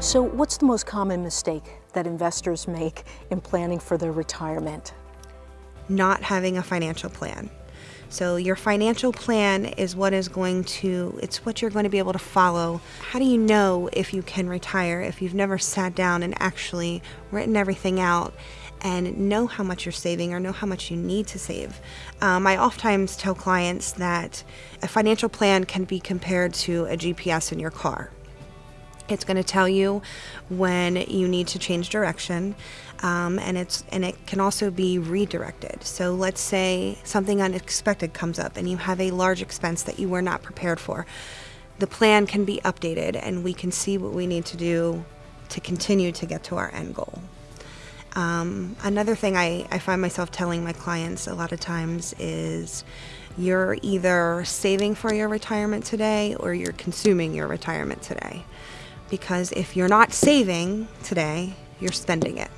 So what's the most common mistake that investors make in planning for their retirement? Not having a financial plan. So your financial plan is what is going to, it's what you're going to be able to follow. How do you know if you can retire if you've never sat down and actually written everything out and know how much you're saving or know how much you need to save? Um, I oftentimes tell clients that a financial plan can be compared to a GPS in your car. It's going to tell you when you need to change direction, um, and it's and it can also be redirected. So let's say something unexpected comes up, and you have a large expense that you were not prepared for. The plan can be updated, and we can see what we need to do to continue to get to our end goal. Um, another thing I, I find myself telling my clients a lot of times is you're either saving for your retirement today or you're consuming your retirement today because if you're not saving today, you're spending it.